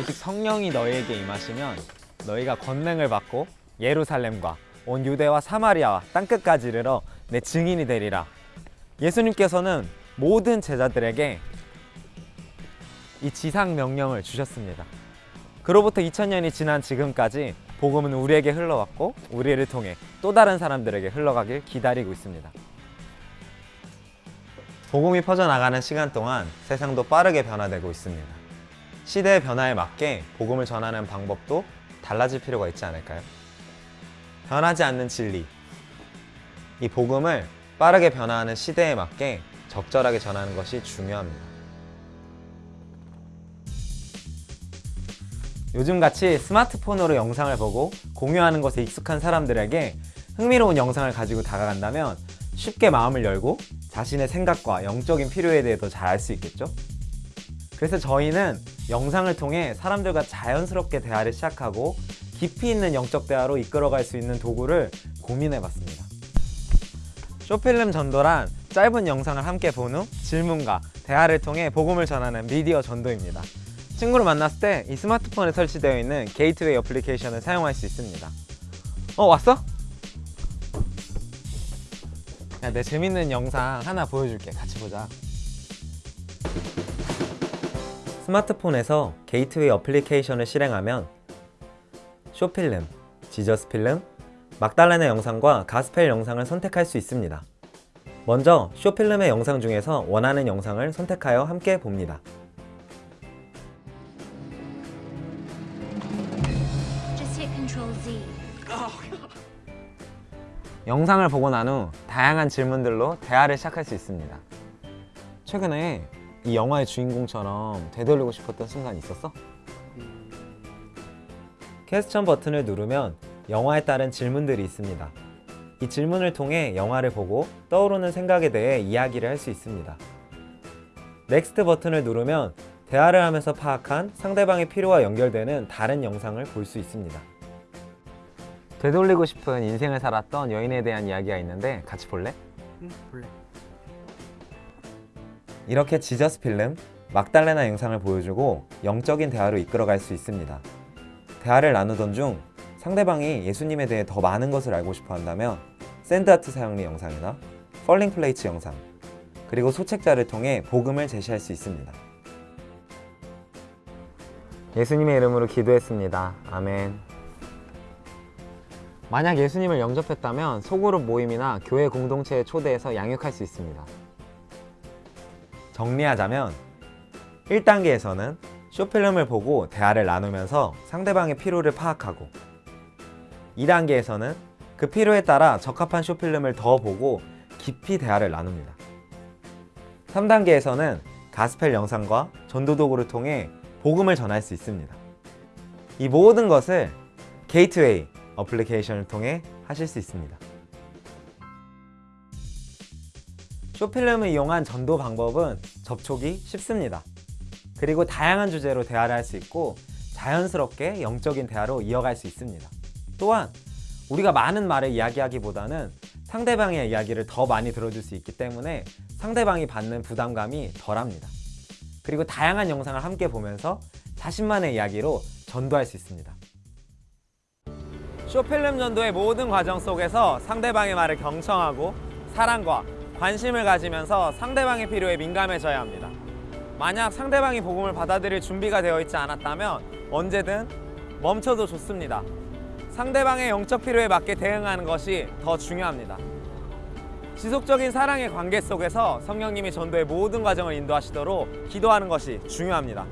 오직 성령이 너희에게 임하시면 너희가 권능을 받고 예루살렘과 온 유대와 사마리아와 땅끝까지 이르러 내 증인이 되리라. 예수님께서는 모든 제자들에게 이 지상 명령을 주셨습니다. 그로부터 2000년이 지난 지금까지 복음은 우리에게 흘러왔고 우리를 통해 또 다른 사람들에게 흘러가길 기다리고 있습니다. 복음이 퍼져나가는 시간 동안 세상도 빠르게 변화되고 있습니다. 시대의 변화에 맞게 복음을 전하는 방법도 달라질 필요가 있지 않을까요? 변하지 않는 진리. 이 복음을 빠르게 변화하는 시대에 맞게 적절하게 전하는 것이 중요합니다. 요즘같이 스마트폰으로 영상을 보고 공유하는 것에 익숙한 사람들에게 흥미로운 영상을 가지고 다가간다면 쉽게 마음을 열고 자신의 생각과 영적인 필요에 대해 더 잘 알 수 있겠죠? 그래서 저희는 영상을 통해 사람들과 자연스럽게 대화를 시작하고 깊이 있는 영적 대화로 이끌어갈 수 있는 도구를 고민해 봤습니다. short film 전도란 짧은 영상을 함께 본 후 질문과 대화를 통해 복음을 전하는 미디어 전도입니다. 친구를 만났을 때 이 스마트폰에 설치되어 있는 게이트웨이 어플리케이션을 사용할 수 있습니다. 어 왔어? 야, 내 재밌는 영상 하나 보여줄게. 같이 보자. 스마트폰에서 게이트웨이 어플리케이션을 실행하면 short film, Jesus Film, 막달레나 영상과 가스펠 영상을 선택할 수 있습니다. 먼저 short film의 영상 중에서 원하는 영상을 선택하여 함께 봅니다. 영상을 보고 난 후 다양한 질문들로 대화를 시작할 수 있습니다. 최근에 이 영화의 주인공처럼 되돌리고 싶었던 순간 있었어? question 버튼을 누르면 영화에 따른 질문들이 있습니다. 이 질문을 통해 영화를 보고 떠오르는 생각에 대해 이야기를 할 수 있습니다. next 버튼을 누르면 대화를 하면서 파악한 상대방의 필요와 연결되는 다른 영상을 볼 수 있습니다. 되돌리고 싶은 인생을 살았던 여인에 대한 이야기가 있는데 같이 볼래? 응, 볼래. 이렇게 지저스 필름, 막달레나 영상을 보여주고 영적인 대화로 이끌어갈 수 있습니다. 대화를 나누던 중 상대방이 예수님에 대해 더 많은 것을 알고 싶어 한다면 샌드아트 사용리 영상이나 펄링 플레이츠 영상, 그리고 소책자를 통해 복음을 제시할 수 있습니다. 예수님의 이름으로 기도했습니다. 아멘. 만약 예수님을 영접했다면 소그룹 모임이나 교회 공동체에 초대해서 양육할 수 있습니다. 정리하자면 1단계에서는 쇼필름을 보고 대화를 나누면서 상대방의 필요를 파악하고 2단계에서는 그 필요에 따라 적합한 쇼필름을 더 보고 깊이 대화를 나눕니다. 3단계에서는 가스펠 영상과 전도 도구를 통해 복음을 전할 수 있습니다. 이 모든 것을 게이트웨이 어플리케이션을 통해 하실 수 있습니다. short film을 이용한 전도 방법은 접촉이 쉽습니다. 그리고 다양한 주제로 대화를 할 수 있고 자연스럽게 영적인 대화로 이어갈 수 있습니다. 또한 우리가 많은 말을 이야기하기보다는 상대방의 이야기를 더 많이 들어줄 수 있기 때문에 상대방이 받는 부담감이 덜합니다. 그리고 다양한 영상을 함께 보면서 자신만의 이야기로 전도할 수 있습니다. 쇼필름 전도의 모든 과정 속에서 상대방의 말을 경청하고 사랑과 관심을 가지면서 상대방의 필요에 민감해져야 합니다. 만약 상대방이 복음을 받아들일 준비가 되어 있지 않았다면 언제든 멈춰도 좋습니다. 상대방의 영적 필요에 맞게 대응하는 것이 더 중요합니다. 지속적인 사랑의 관계 속에서 성령님이 전도의 모든 과정을 인도하시도록 기도하는 것이 중요합니다.